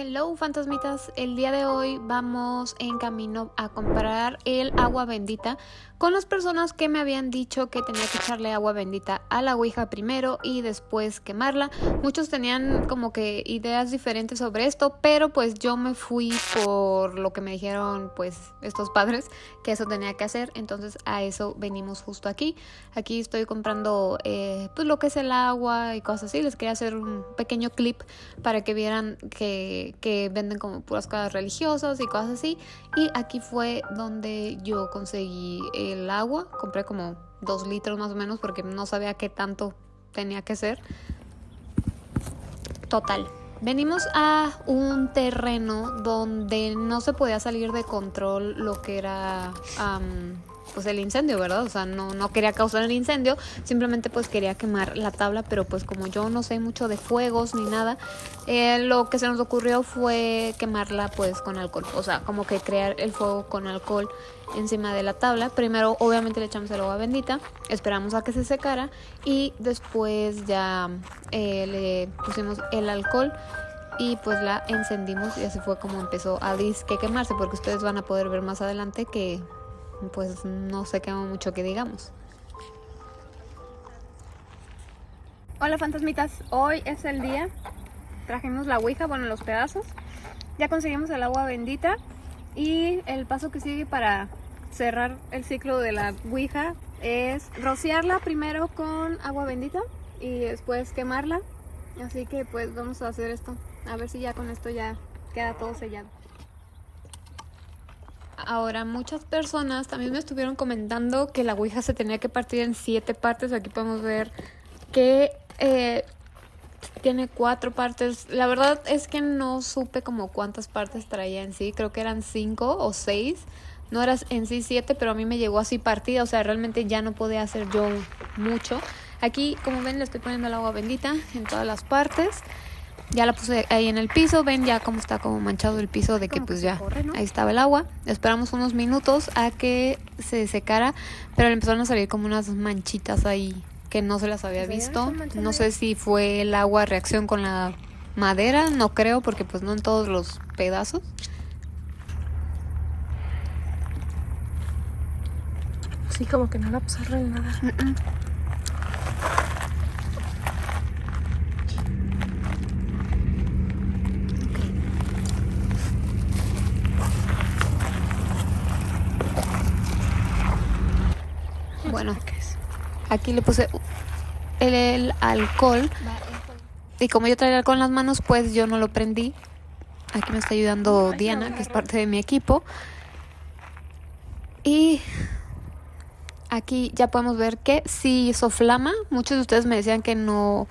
Hello fantasmitas, el día de hoy vamos en camino a comprar el agua bendita con las personas que me habían dicho que tenía que echarle agua bendita a la ouija primero y después quemarla. Muchos tenían como que ideas diferentes sobre esto, pero pues yo me fui por lo que me dijeron pues estos padres que eso tenía que hacer, entonces a eso venimos justo aquí. Aquí estoy comprando eh, pues lo que es el agua y cosas así, les quería hacer un pequeño clip para que vieran que que, venden como puras cosas religiosas y cosas así. Y aquí fue donde yo conseguí el agua. Compré como dos litros más o menos porque no sabía qué tanto tenía que ser. Total. Venimos a un terreno donde no se podía salir de control lo que era pues el incendio, ¿verdad? O sea, no, no quería causar el incendio, simplemente pues quería quemar la tabla, pero pues como yo no sé mucho de fuegos ni nada, eh, lo que se nos ocurrió fue quemarla pues con alcohol, o sea, como que crear el fuego con alcohol encima de la tabla. Primero obviamente le echamos el agua bendita, esperamos a que se secara y después ya eh, le pusimos el alcohol y pues la encendimos y así fue como empezó a disque quemarse porque ustedes van a poder ver más adelante que pues no se quema mucho que digamos. Hola fantasmitas, hoy es el día, trajimos la ouija, bueno los pedazos, ya conseguimos el agua bendita y el paso que sigue para cerrar el ciclo de la ouija es rociarla primero con agua bendita y después quemarla, así que pues vamos a hacer esto, a ver si ya con esto ya queda todo sellado. Ahora, muchas personas también me estuvieron comentando que la Ouija se tenía que partir en siete partes. Aquí podemos ver que eh, tiene cuatro partes. La verdad es que no supe como cuántas partes traía en sí. Creo que eran cinco o seis. No era en sí siete, pero a mí me llegó así partida. O sea, realmente ya no podía hacer yo mucho. Aquí, como ven, le estoy poniendo el agua bendita en todas las partes. Ya la puse ahí en el piso, ven ya cómo está como manchado el piso de que pues ya ahí estaba el agua. Esperamos unos minutos a que se secara, pero le empezaron a salir como unas manchitas ahí que no se las había visto. No sé si fue el agua reacción con la madera, no creo porque pues no en todos los pedazos. Sí, como que no la pasó nada. Aquí le puse el, alcohol. Y como yo traía alcohol en las manos, pues yo no lo prendí. Aquí me está ayudando Diana, que es parte de mi equipo. Y aquí ya podemos ver que sí hizo flama. Muchos de ustedes me decían que no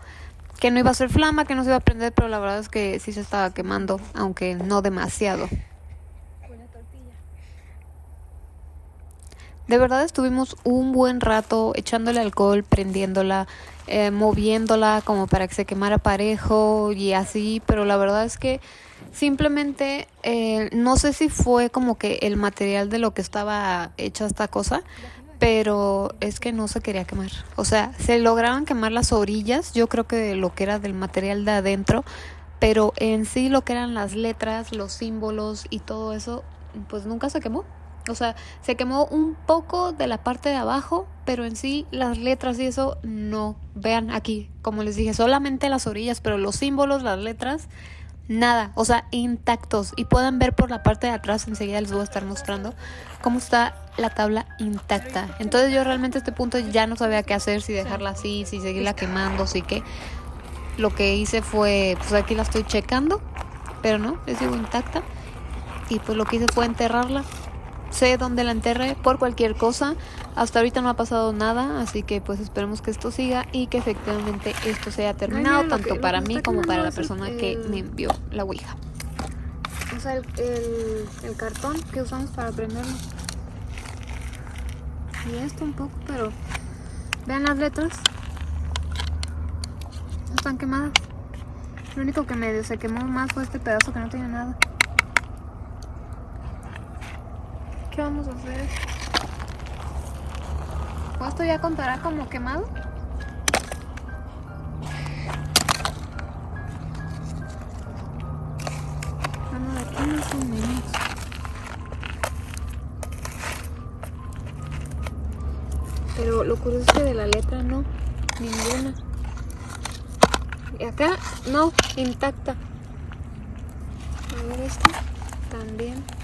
que no iba a ser flama, que no se iba a prender, pero la verdad es que sí se estaba quemando, aunque no demasiado. De verdad estuvimos un buen rato echándole alcohol, prendiéndola, eh, moviéndola como para que se quemara parejo y así, pero la verdad es que simplemente eh, no sé si fue como que el material de lo que estaba hecha esta cosa, pero es que no se quería quemar. O sea, se lograron quemar las orillas, yo creo que lo que era del material de adentro, pero en sí lo que eran las letras, los símbolos y todo eso, pues nunca se quemó. O sea, se quemó un poco de la parte de abajo, pero en sí las letras y eso no. Vean aquí, como les dije, solamente las orillas, pero los símbolos, las letras, nada. O sea, intactos. Y pueden ver por la parte de atrás, enseguida les voy a estar mostrando cómo está la tabla intacta. Entonces yo realmente a este punto ya no sabía qué hacer, si dejarla así, si seguirla quemando, así que lo que hice fue, pues aquí la estoy checando, pero no, les digo intacta. Y pues lo que hice fue enterrarla sé dónde la enterré por cualquier cosa. Hasta ahorita no ha pasado nada, así que pues esperemos que esto siga y que efectivamente esto sea terminado, tanto para mí como para la persona que me envió la Ouija. O sea, el, el, cartón que usamos para prenderlo. Y esto un poco, pero vean las letras. Están quemadas. Lo único que me se quemó más fue este pedazo que no tenía nada. ¿Qué vamos a hacer? ¿Esto ya contará como quemado? aquí más o menos. Pero lo curioso es que de la letra no, ninguna. Y acá no, intacta. A ver esta también.